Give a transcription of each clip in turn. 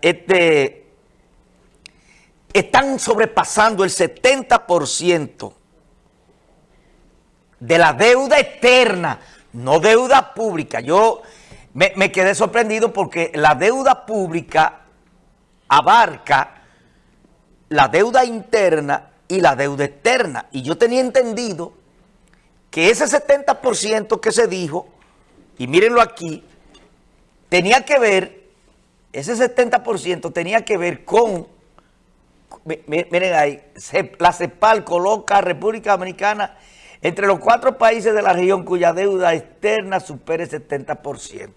este, están sobrepasando el 70% de la deuda externa, no deuda pública. Yo me, me, quedé sorprendido porque la deuda pública abarca la deuda interna y la deuda externa. Y yo tenía entendido que ese 70% que se dijo, y mírenlo aquí, tenía que ver ese 70% tenía que ver con, miren ahí, la CEPAL coloca a República Dominicana entre los cuatro países de la región cuya deuda externa supera el 70%.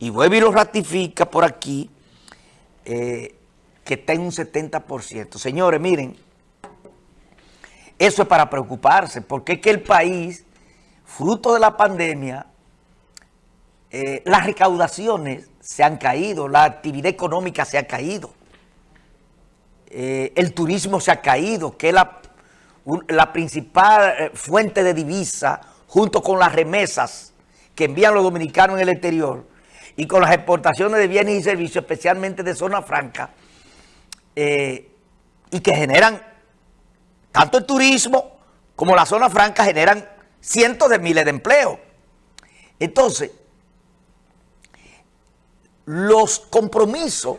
Y vuelve y lo ratifica por aquí, eh, que está en un 70%. Señores, miren, eso es para preocuparse, porque es que el país, fruto de la pandemia, eh, las recaudaciones se han caído, la actividad económica se ha caído, eh, el turismo se ha caído, que es la, principal eh, fuente de divisa junto con las remesas que envían los dominicanos en el exterior y con las exportaciones de bienes y servicios, especialmente de zona franca, y que generan, tanto el turismo como la zona franca generan cientos de miles de empleos. Entonces, los compromisos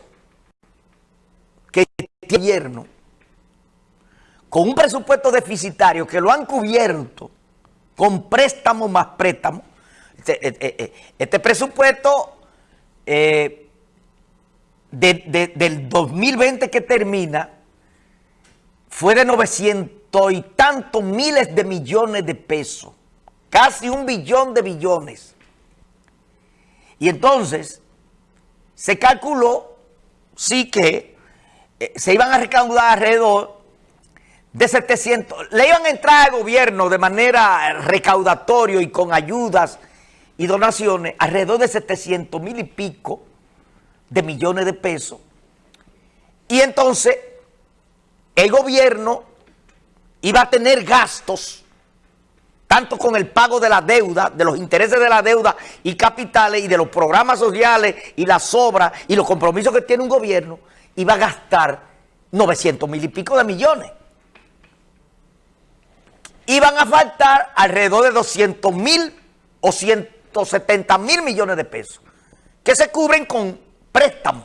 que tiene el gobierno con un presupuesto deficitario que lo han cubierto con préstamos más préstamos. Este, eh, eh, eh, este presupuesto del 2020 que termina fue de 900 y tantos miles de millones de pesos. Casi un billón de billones. Y entonces se calculó, sí que eh, se iban a recaudar alrededor de 700, le iban a entrar al gobierno de manera recaudatorio y con ayudas y donaciones alrededor de 700 mil y pico de millones de pesos. Y entonces el gobierno iba a tener gastos tanto con el pago de la deuda, de los intereses de la deuda y capitales y de los programas sociales y las obras y los compromisos que tiene un gobierno, iba a gastar 900 mil y pico de millones. Iban a faltar alrededor de 200 mil o 170 mil millones de pesos que se cubren con préstamos.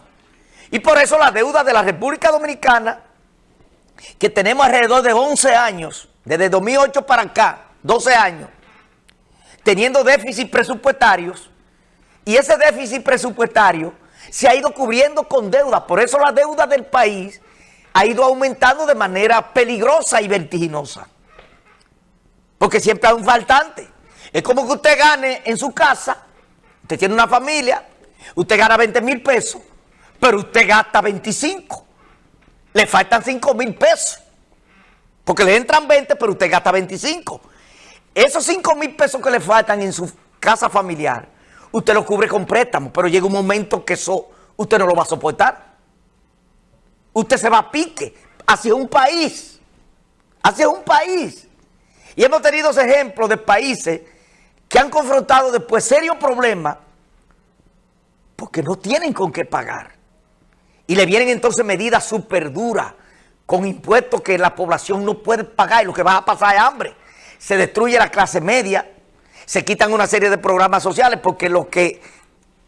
Y por eso la deuda de la República Dominicana, que tenemos alrededor de 11 años, desde 2008 para acá, 12 años, teniendo déficit presupuestarios, y ese déficit presupuestario se ha ido cubriendo con deuda. Por eso la deuda del país ha ido aumentando de manera peligrosa y vertiginosa. Porque siempre hay un faltante. Es como que usted gane en su casa, usted tiene una familia, usted gana 20 mil pesos, pero usted gasta 25. Le faltan 5 mil pesos. Porque le entran 20, pero usted gasta 25. Esos 5 mil pesos que le faltan en su casa familiar, usted lo cubre con préstamo, pero llega un momento que eso usted no lo va a soportar. Usted se va a pique hacia un país, hacia un país. Y hemos tenido ejemplos de países que han confrontado después serios problemas porque no tienen con qué pagar. Y le vienen entonces medidas súper duras con impuestos que la población no puede pagar y lo que va a pasar es hambre se destruye la clase media, se quitan una serie de programas sociales porque lo que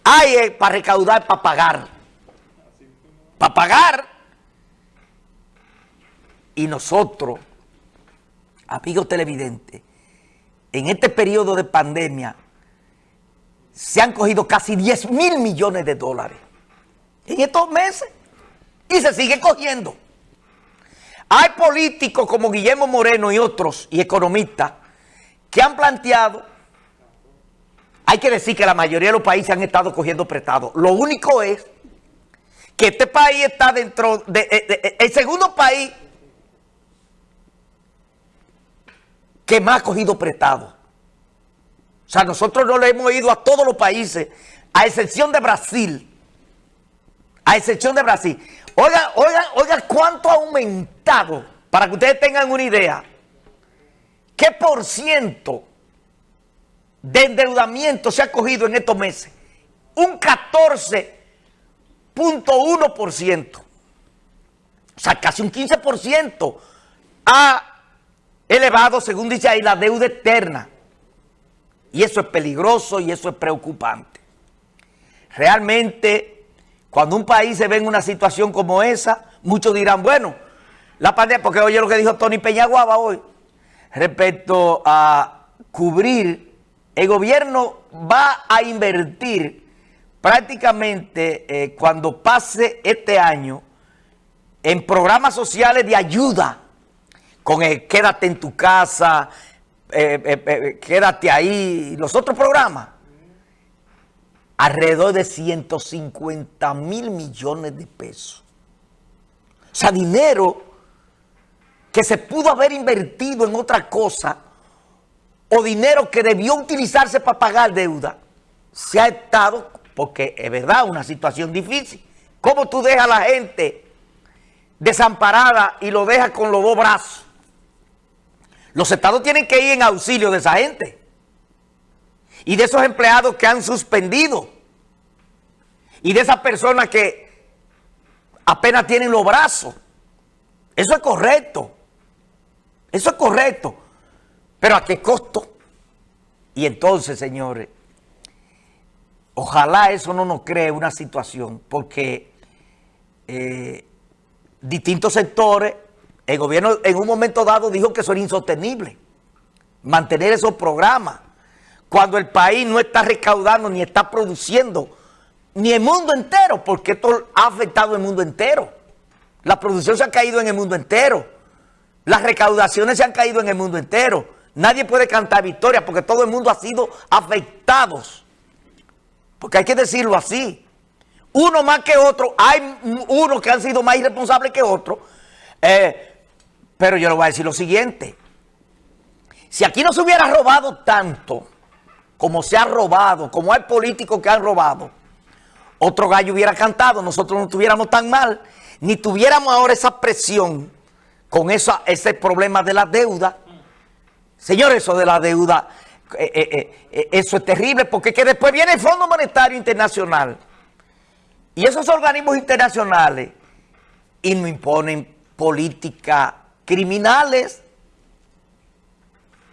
hay es para recaudar, para pagar. Para pagar. Y nosotros, amigos televidentes, en este periodo de pandemia, se han cogido casi 10 mil millones de dólares en estos meses y se sigue cogiendo. Hay políticos como Guillermo Moreno y otros, y economistas, que han planteado, hay que decir que la mayoría de los países han estado cogiendo prestado. Lo único es que este país está dentro de, el segundo país que más ha cogido prestado. O sea, nosotros no le hemos ido a todos los países, a excepción de Brasil. A excepción de Brasil. Oiga, oiga, oiga cuánto ha aumentado, para que ustedes tengan una idea, qué por ciento de endeudamiento se ha cogido en estos meses. Un 14% 4.1%. O sea, casi un 15% ha elevado, según dice ahí, la deuda externa. Y eso es peligroso y eso es preocupante. Realmente, cuando un país se ve en una situación como esa, muchos dirán, bueno, la pandemia, porque oye lo que dijo Tony Peñaguaba hoy, respecto a cubrir, el gobierno va a invertir prácticamente eh, cuando pase este año en programas sociales de ayuda, con el quédate en tu casa, eh, eh, quédate ahí, los otros programas, alrededor de 150 mil millones de pesos. O sea, dinero que se pudo haber invertido en otra cosa o dinero que debió utilizarse para pagar deuda, se ha estado, porque es verdad, una situación difícil. ¿Cómo tú dejas a la gente desamparada y lo dejas con los dos brazos? Los estados tienen que ir en auxilio de esa gente y de esos empleados que han suspendido y de esas personas que apenas tienen los brazos. Eso es correcto. Eso es correcto. Pero ¿a qué costo? Y entonces, señores, ojalá eso no nos cree una situación, porque eh, distintos sectores, el gobierno en un momento dado dijo que eso era insostenible, mantener esos programas, cuando el país no está recaudando ni está produciendo, ni el mundo entero, porque esto ha afectado el mundo entero. La producción se ha caído en el mundo entero. Las recaudaciones se han caído en el mundo entero. Nadie puede cantar victoria porque todo el mundo ha sido afectado. Porque hay que decirlo así. Uno más que otro, hay unos que han sido más irresponsables que otros. Eh, pero yo le voy a decir lo siguiente. Si aquí no se hubiera robado tanto como se ha robado, como hay políticos que han robado, otro gallo hubiera cantado, nosotros no estuviéramos tan mal, ni tuviéramos ahora esa presión con ese problema de la deuda. Señores, eso de la deuda, eh, eh, eh, eso es terrible porque que después viene el Fondo Monetario Internacional y esos organismos internacionales y nos imponen políticas criminales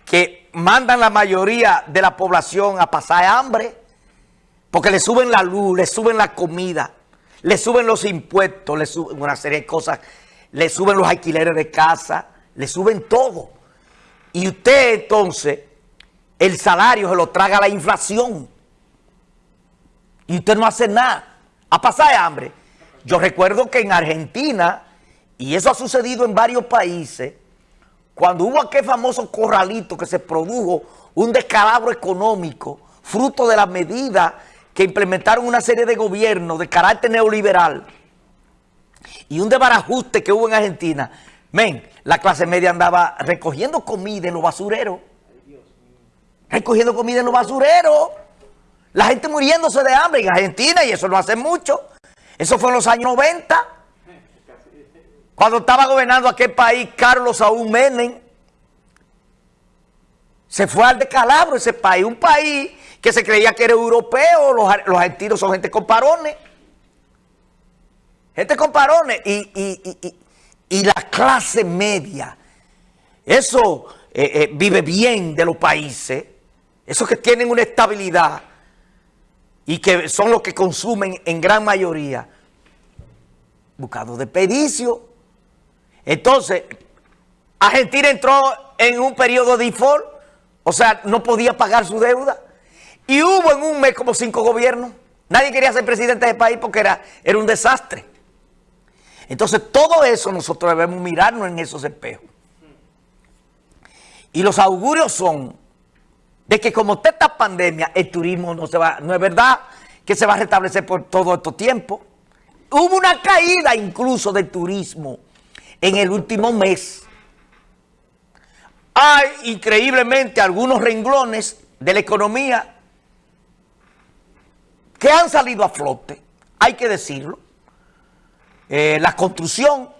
que mandan la mayoría de la población a pasar hambre porque le suben la luz, le suben la comida, le suben los impuestos, le suben una serie de cosas le suben los alquileres de casa, le suben todo. Y usted entonces, el salario se lo traga la inflación. Y usted no hace nada. A pasar hambre. Yo recuerdo que en Argentina, y eso ha sucedido en varios países, cuando hubo aquel famoso corralito que se produjo un descalabro económico, fruto de la medida que implementaron una serie de gobiernos de carácter neoliberal, y un desbarajuste que hubo en Argentina, men, la clase media andaba recogiendo comida en los basureros. Recogiendo comida en los basureros. La gente muriéndose de hambre en Argentina y eso no hace mucho. Eso fue en los años 90. Cuando estaba gobernando aquel país Carlos Saúl Menem. Se fue al decalabro ese país. Un país que se creía que era europeo. Los, los argentinos son gente con parones. Gente con parones y, la clase media. Eso eh, eh, vive bien de los países. Esos que tienen una estabilidad y que son los que consumen en gran mayoría. Buscando despedicio. Entonces, Argentina entró en un periodo de default. O sea, no podía pagar su deuda. Y hubo en un mes como cinco gobiernos. Nadie quería ser presidente del país porque era, era un desastre. Entonces, todo eso nosotros debemos mirarnos en esos espejos. Y los augurios son de que como esta pandemia, el turismo no se va, no es verdad que se va a restablecer por todo este tiempo. Hubo una caída incluso del turismo en el último mes. Hay increíblemente algunos renglones de la economía que han salido a flote, hay que decirlo. Eh, la construcción,